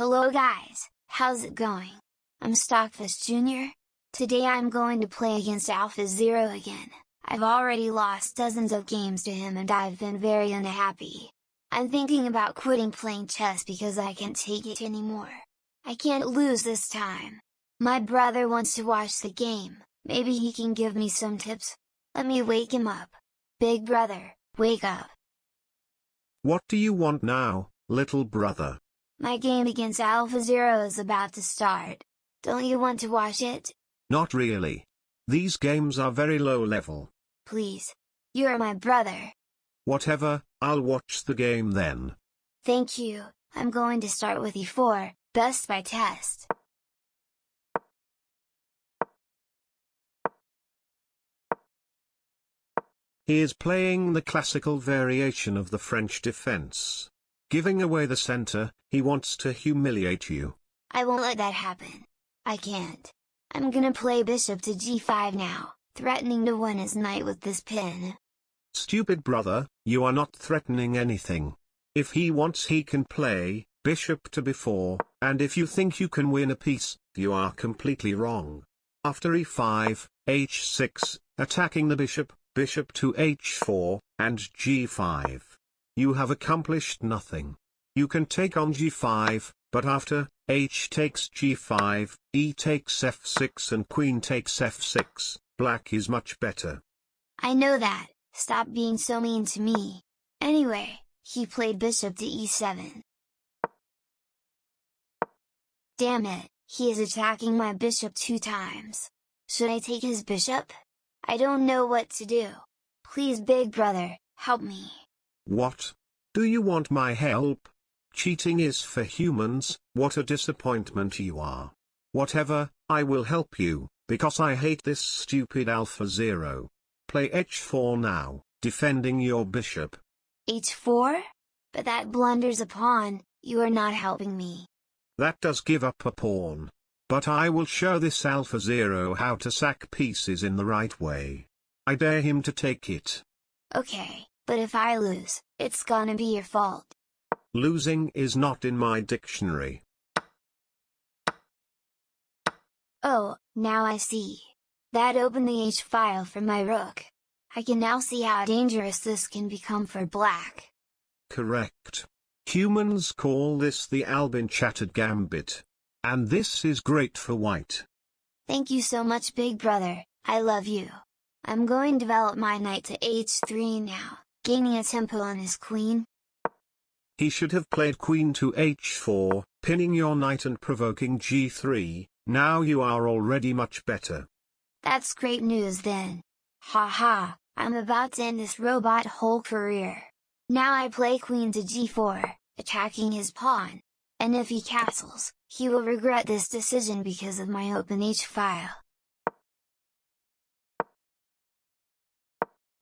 Hello guys, how's it going? I'm Stockfish Jr. Today I'm going to play against Alpha Zero again, I've already lost dozens of games to him and I've been very unhappy. I'm thinking about quitting playing chess because I can't take it anymore. I can't lose this time. My brother wants to watch the game, maybe he can give me some tips? Let me wake him up. Big brother, wake up. What do you want now, little brother? My game against Alpha Zero is about to start. Don't you want to watch it? Not really. These games are very low level. Please. You're my brother. Whatever, I'll watch the game then. Thank you, I'm going to start with e4, best by test. He is playing the classical variation of the French defense. Giving away the center, he wants to humiliate you. I won't let that happen. I can't. I'm gonna play bishop to g5 now, threatening to win his knight with this pin. Stupid brother, you are not threatening anything. If he wants he can play, bishop to b4, and if you think you can win a piece, you are completely wrong. After e5, h6, attacking the bishop, bishop to h4, and g5 you have accomplished nothing. You can take on g5, but after, h takes g5, e takes f6 and queen takes f6, black is much better. I know that, stop being so mean to me. Anyway, he played bishop to e7. Damn it, he is attacking my bishop two times. Should I take his bishop? I don't know what to do. Please big brother, help me. What? Do you want my help? Cheating is for humans, what a disappointment you are. Whatever, I will help you, because I hate this stupid Alpha Zero. Play h4 now, defending your bishop. h4? But that blunders a pawn, you are not helping me. That does give up a pawn. But I will show this Alpha Zero how to sack pieces in the right way. I dare him to take it. Okay. But if I lose, it's gonna be your fault. Losing is not in my dictionary. Oh, now I see. That opened the H file for my rook. I can now see how dangerous this can become for black. Correct. Humans call this the Albin Chatard gambit. And this is great for white. Thank you so much big brother, I love you. I'm going to develop my knight to h3 now gaining a tempo on his queen. He should have played queen to h4, pinning your knight and provoking g3, now you are already much better. That's great news then. Ha ha, I'm about to end this robot whole career. Now I play queen to g4, attacking his pawn. And if he castles, he will regret this decision because of my open h file.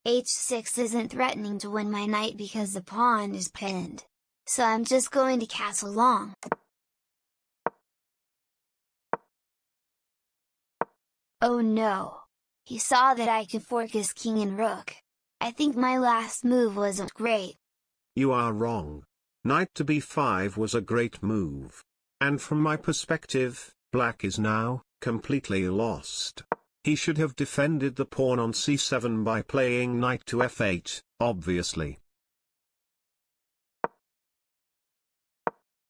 H6 isn't threatening to win my knight because the pawn is pinned. So I'm just going to castle long. Oh no! He saw that I could fork his king and rook. I think my last move wasn't great. You are wrong. Knight to b5 was a great move. And from my perspective, black is now, completely lost. He should have defended the pawn on c7 by playing knight to f8, obviously.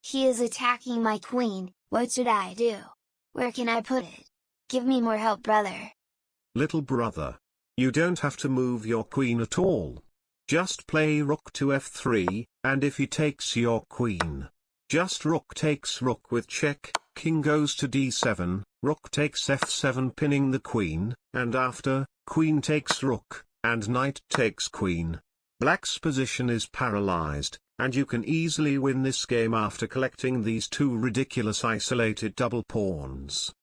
He is attacking my queen, what should I do? Where can I put it? Give me more help brother. Little brother. You don't have to move your queen at all. Just play rook to f3, and if he takes your queen, just rook takes rook with check, king goes to d7, rook takes f7 pinning the queen, and after, queen takes rook, and knight takes queen. Black's position is paralyzed, and you can easily win this game after collecting these two ridiculous isolated double pawns.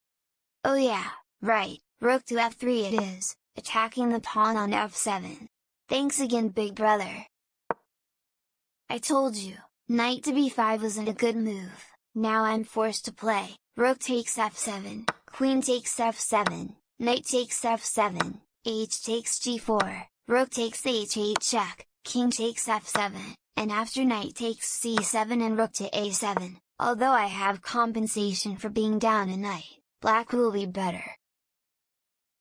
Oh yeah, right, rook to f3 it is, attacking the pawn on f7. Thanks again big brother. I told you, Knight to b5 wasn't a good move, now I'm forced to play, rook takes f7, queen takes f7, knight takes f7, h takes g4, rook takes h8 check, king takes f7, and after knight takes c7 and rook to a7, Although I have compensation for being down a knight, black will be better.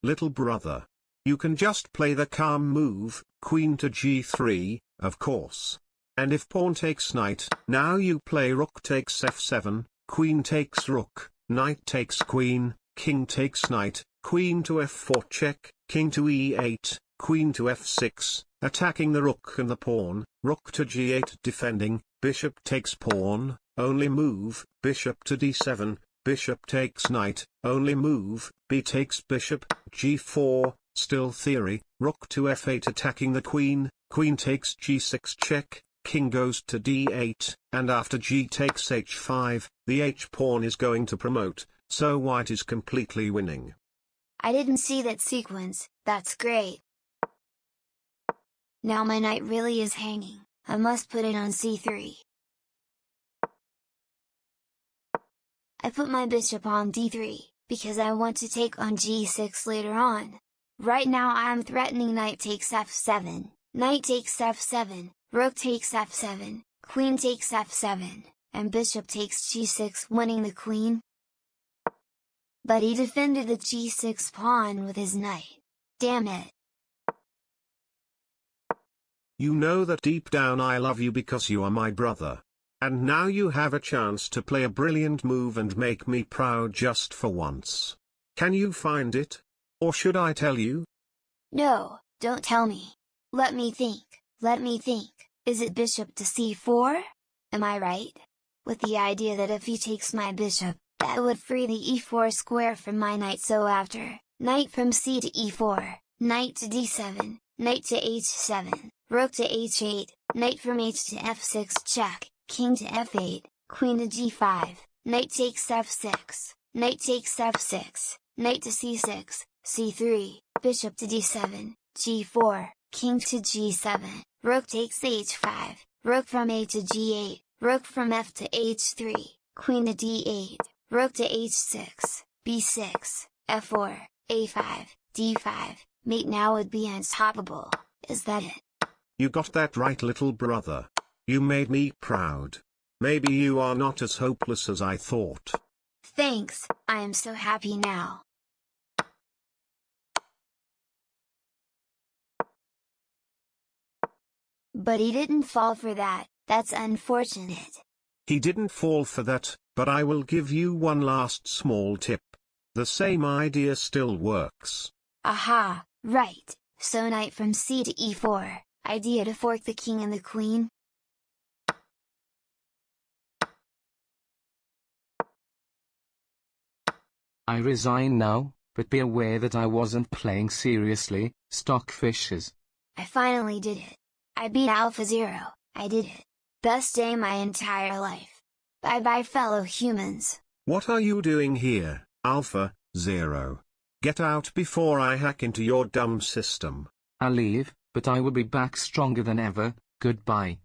Little brother. You can just play the calm move, queen to g3, of course. And if pawn takes knight, now you play rook takes f7, queen takes rook, knight takes queen, king takes knight, queen to f4 check, king to e8, queen to f6, attacking the rook and the pawn, rook to g8 defending, bishop takes pawn, only move, bishop to d7, bishop takes knight, only move, b takes bishop, g4, still theory, rook to f8 attacking the queen, queen takes g6 check, king goes to d8, and after g takes h5, the h-pawn is going to promote, so white is completely winning. I didn't see that sequence, that's great. Now my knight really is hanging, I must put it on c3. I put my bishop on d3, because I want to take on g6 later on. Right now I am threatening knight takes f7, knight takes f7, rook takes f7, queen takes f7, and bishop takes g6 winning the queen. But he defended the g6 pawn with his knight. Damn it. You know that deep down I love you because you are my brother. And now you have a chance to play a brilliant move and make me proud just for once. Can you find it? Or should I tell you? No, don't tell me. Let me think, let me think, is it bishop to c4? Am I right? With the idea that if he takes my bishop, that would free the e4 square from my knight so after, knight from c to e4, knight to d7, knight to h7, rook to h8, knight from h to f6 check, king to f8, queen to g5, knight takes f6, knight takes f6, knight to c6, c3, bishop to d7, g4, king to g7, rook takes h5, rook from a to g8, rook from f to h3, queen to d8, rook to h6, b6, f4, a5, d5, mate now would be unstoppable, is that it? You got that right little brother. You made me proud. Maybe you are not as hopeless as I thought. Thanks, I am so happy now. But he didn't fall for that, that's unfortunate. He didn't fall for that, but I will give you one last small tip. The same idea still works. Aha, right, so knight from c to e4, idea to fork the king and the queen? I resign now, but be aware that I wasn't playing seriously, stockfishes. I finally did it. I beat Alpha Zero, I did it. Best day my entire life. Bye bye fellow humans. What are you doing here, Alpha, Zero? Get out before I hack into your dumb system. I'll leave, but I will be back stronger than ever, goodbye.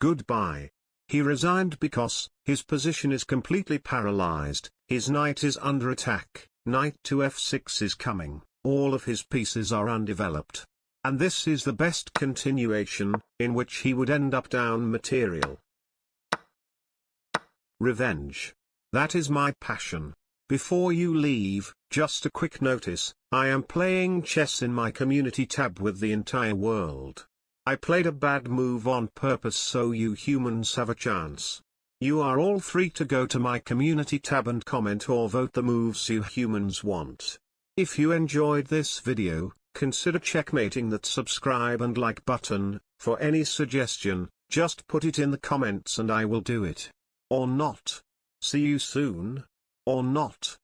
Goodbye. He resigned because, his position is completely paralyzed, his knight is under attack, knight to f6 is coming, all of his pieces are undeveloped. And this is the best continuation, in which he would end up down material. Revenge. That is my passion. Before you leave, just a quick notice, I am playing chess in my community tab with the entire world. I played a bad move on purpose so you humans have a chance. You are all free to go to my community tab and comment or vote the moves you humans want. If you enjoyed this video, consider checkmating that subscribe and like button, for any suggestion, just put it in the comments and I will do it. Or not. See you soon. Or not.